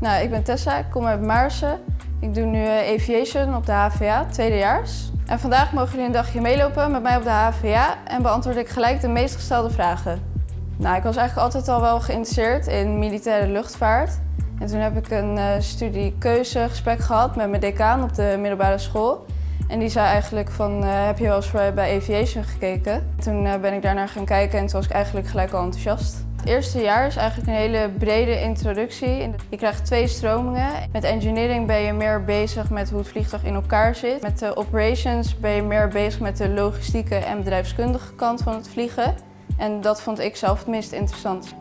Nou, ik ben Tessa, ik kom uit Maarsen. Ik doe nu eh, aviation op de HVA, tweedejaars. En vandaag mogen jullie een dagje meelopen met mij op de HVA en beantwoord ik gelijk de meest gestelde vragen. Nou, ik was eigenlijk altijd al wel geïnteresseerd in militaire luchtvaart. En toen heb ik een uh, studiekeuzegesprek gehad met mijn decaan op de middelbare school. En die zei eigenlijk van, uh, heb je wel eens bij aviation gekeken? Toen ben ik daarnaar gaan kijken en toen was ik eigenlijk gelijk al enthousiast. Het eerste jaar is eigenlijk een hele brede introductie. Je krijgt twee stromingen. Met engineering ben je meer bezig met hoe het vliegtuig in elkaar zit. Met de operations ben je meer bezig met de logistieke en bedrijfskundige kant van het vliegen. En dat vond ik zelf het meest interessant.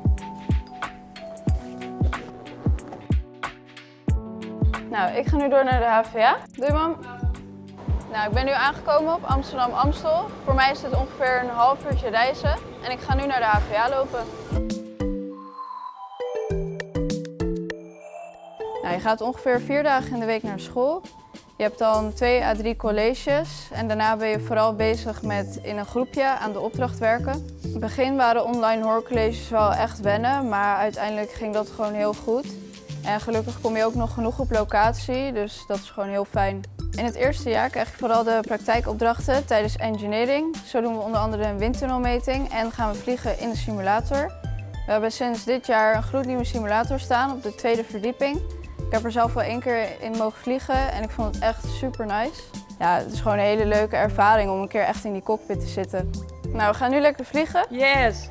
Nou, ik ga nu door naar de HVA. Doei mam. Nou, ik ben nu aangekomen op Amsterdam-Amstel. Voor mij is het ongeveer een half uurtje reizen en ik ga nu naar de HVA lopen. Je gaat ongeveer vier dagen in de week naar school. Je hebt dan twee à drie colleges en daarna ben je vooral bezig met in een groepje aan de opdracht werken. In het begin waren online hoorcolleges wel echt wennen, maar uiteindelijk ging dat gewoon heel goed. En gelukkig kom je ook nog genoeg op locatie, dus dat is gewoon heel fijn. In het eerste jaar krijg je vooral de praktijkopdrachten tijdens engineering. Zo doen we onder andere een windtunnelmeting en gaan we vliegen in de simulator. We hebben sinds dit jaar een gloednieuwe simulator staan op de tweede verdieping. Ik heb er zelf wel één keer in mogen vliegen en ik vond het echt super nice. Ja, het is gewoon een hele leuke ervaring om een keer echt in die cockpit te zitten. Nou, we gaan nu lekker vliegen. Yes!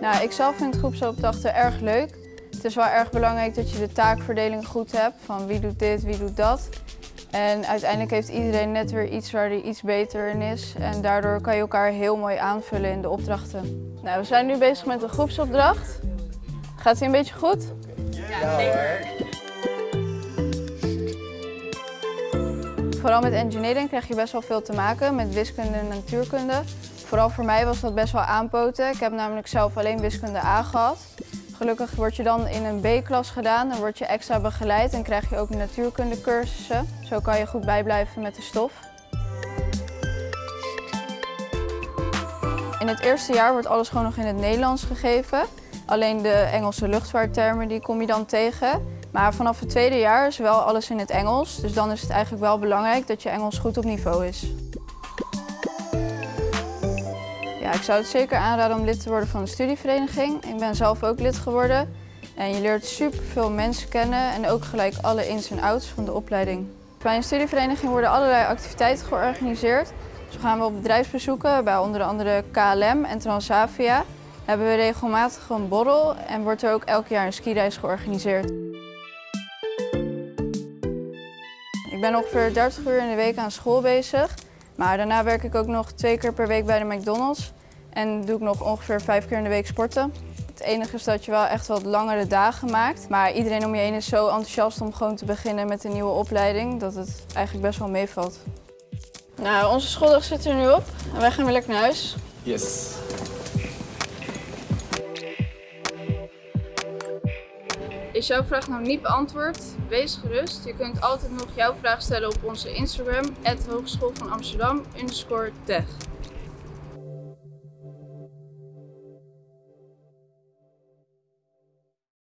Nou, ik zelf vind groepsopdrachten erg leuk. Het is wel erg belangrijk dat je de taakverdeling goed hebt, van wie doet dit, wie doet dat. En uiteindelijk heeft iedereen net weer iets waar hij iets beter in is. En daardoor kan je elkaar heel mooi aanvullen in de opdrachten. Nou, we zijn nu bezig met een groepsopdracht. Gaat die een beetje goed? Ja, zeker. Vooral met engineering krijg je best wel veel te maken met wiskunde en natuurkunde. Vooral voor mij was dat best wel aanpoten. Ik heb namelijk zelf alleen wiskunde A gehad. Gelukkig word je dan in een B-klas gedaan, dan word je extra begeleid en krijg je ook natuurkundecursussen. Zo kan je goed bijblijven met de stof. In het eerste jaar wordt alles gewoon nog in het Nederlands gegeven. Alleen de Engelse luchtvaarttermen die kom je dan tegen. Maar vanaf het tweede jaar is wel alles in het Engels. Dus dan is het eigenlijk wel belangrijk dat je Engels goed op niveau is. Ja, ik zou het zeker aanraden om lid te worden van een studievereniging. Ik ben zelf ook lid geworden. En je leert superveel mensen kennen en ook gelijk alle ins en outs van de opleiding. Bij een studievereniging worden allerlei activiteiten georganiseerd. Zo gaan we op bedrijfsbezoeken bij onder andere KLM en Transavia. Hebben we regelmatig een borrel en wordt er ook elk jaar een skireis georganiseerd. Ik ben ongeveer 30 uur in de week aan school bezig. Maar daarna werk ik ook nog twee keer per week bij de McDonald's. En doe ik nog ongeveer vijf keer in de week sporten. Het enige is dat je wel echt wat langere dagen maakt. Maar iedereen om je heen is zo enthousiast om gewoon te beginnen met een nieuwe opleiding dat het eigenlijk best wel meevalt. Nou, onze schooldag zit er nu op en wij gaan weer lekker naar huis. Yes. Is jouw vraag nog niet beantwoord? Wees gerust. Je kunt altijd nog jouw vraag stellen op onze Instagram, Hogeschool van Amsterdam, tech.